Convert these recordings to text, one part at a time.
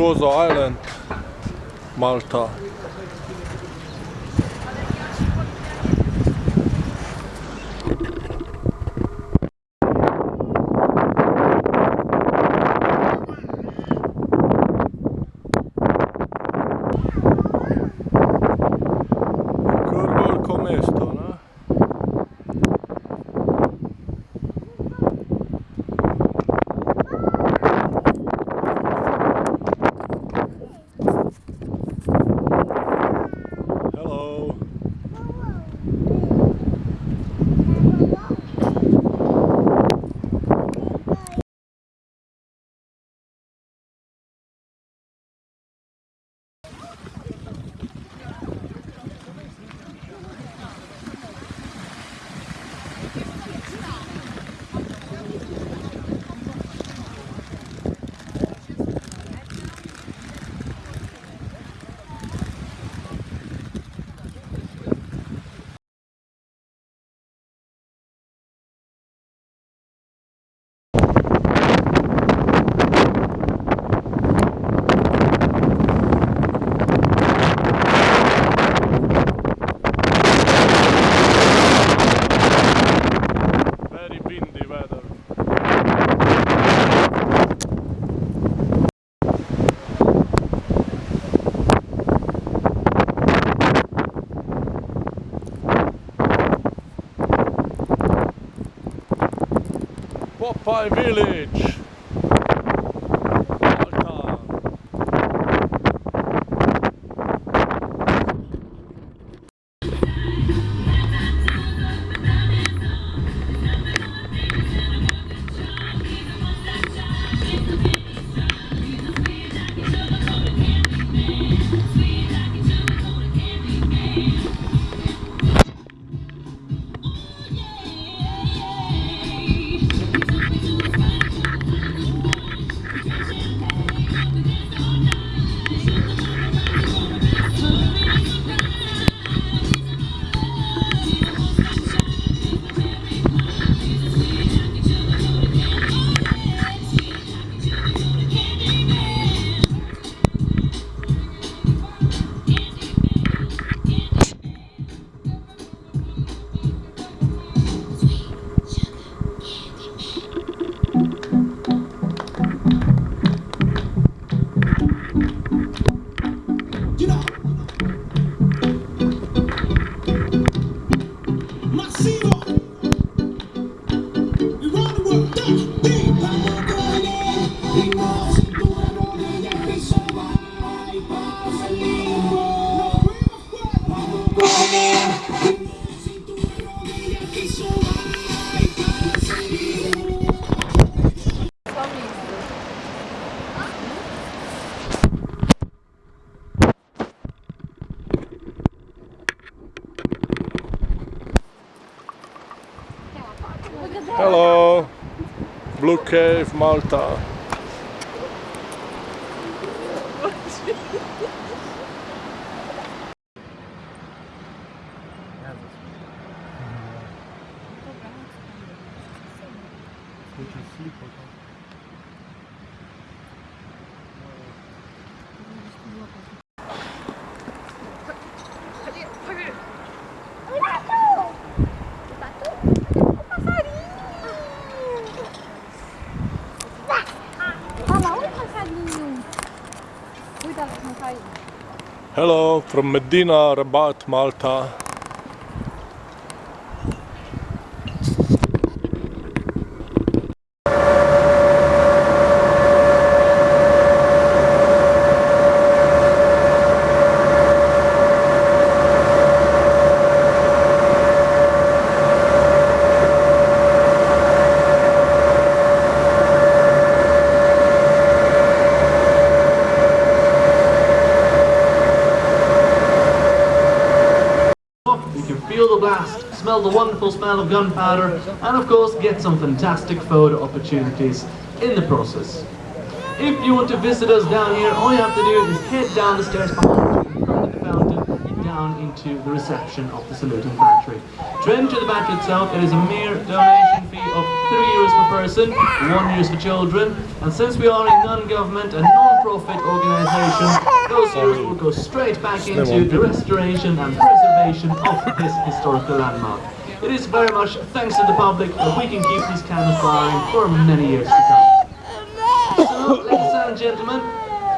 Gozo Island, Malta. Popeye Village. Hello. Blue Cave, Malta. Hello from Medina, Rabat, Malta. You can feel the blast, smell the wonderful smell of gunpowder, and of course get some fantastic photo opportunities in the process. If you want to visit us down here, all you have to do is head down the stairs behind you, in front of the fountain, and down into the reception of the saluting battery. To enter the battery itself, it is a mere donation fee of 3 euros per person, 1 euros for children, and since we are a non-government and non-profit organisation, those euros will go straight back into the restoration and preservation of this historical landmark. It is very much thanks to the public that we can keep these candles firing for many years to come. So, ladies and gentlemen,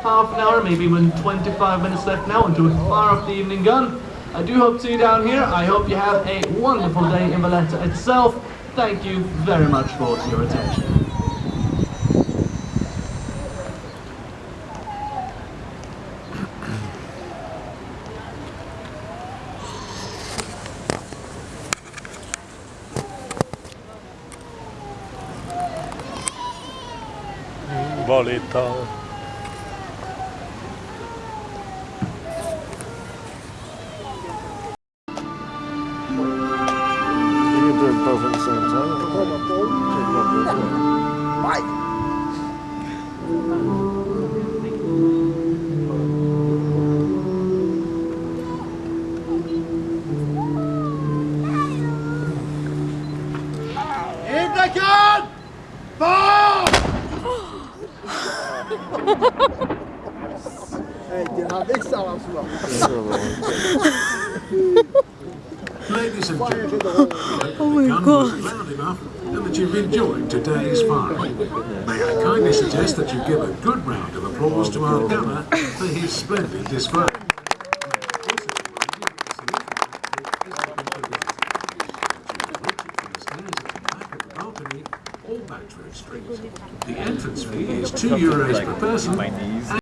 half an hour, maybe even 25 minutes left now until we fire off the evening gun. I do hope to see you down here. I hope you have a wonderful day in Valletta itself. Thank you very much for your attention. Valletta. You can do them both at the same time. Ladies and gentlemen, oh my the gun was loud enough and that you've enjoyed today's firing. May I kindly suggest that you give a good round of applause to our gunner for his splendid display. The entrance fee is two euros per person